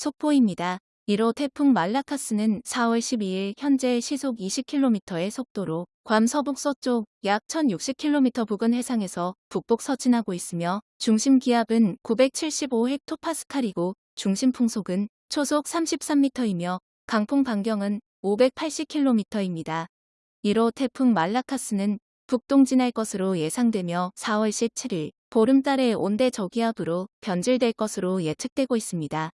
속보입니다. 1호 태풍 말라카스는 4월 12일 현재 시속 20km의 속도로 괌 서북 서쪽 약 1060km 부근 해상에서 북북 서진하고 있으며 중심 기압은 975헥토파스칼이고 중심 풍속은 초속 33m이며 강풍 반경은 580km입니다. 1호 태풍 말라카스는 북동진할 것으로 예상되며 4월 17일 보름달의 온대 저기압으로 변질될 것으로 예측되고 있습니다.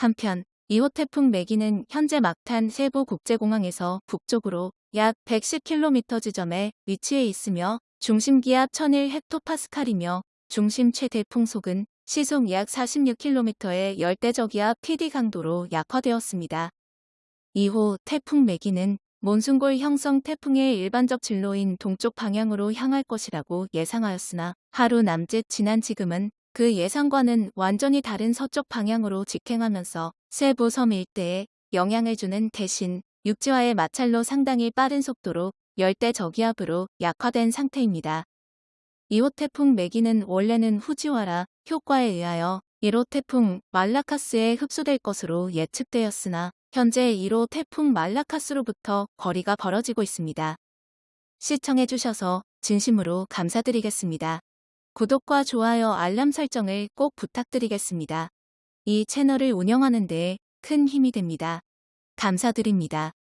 한편 2호 태풍 매기는 현재 막탄 세부 국제공항에서 북쪽으로 약 110km 지점에 위치해 있으며 중심 기압 1001 헥토파스칼이며 중심 최대 풍속은 시속 약 46km의 열대저기압 PD 강도로 약화되었습니다. 2호 태풍 매기는 몬순골 형성 태풍의 일반적 진로인 동쪽 방향으로 향할 것이라고 예상하였으나 하루 남짓 지난 지금은 그 예상과는 완전히 다른 서쪽 방향으로 직행하면서 세부 섬 일대에 영향을 주는 대신 육지와의 마찰로 상당히 빠른 속도로 열대 저기압으로 약화된 상태입니다. 2호 태풍 매기는 원래는 후지와라 효과에 의하여 1호 태풍 말라카스에 흡수될 것으로 예측되었으나 현재 1호 태풍 말라카스로부터 거리가 벌어지고 있습니다. 시청해주셔서 진심으로 감사드리겠습니다. 구독과 좋아요 알람 설정을 꼭 부탁드리겠습니다. 이 채널을 운영하는 데 큰 힘이 됩니다. 감사드립니다.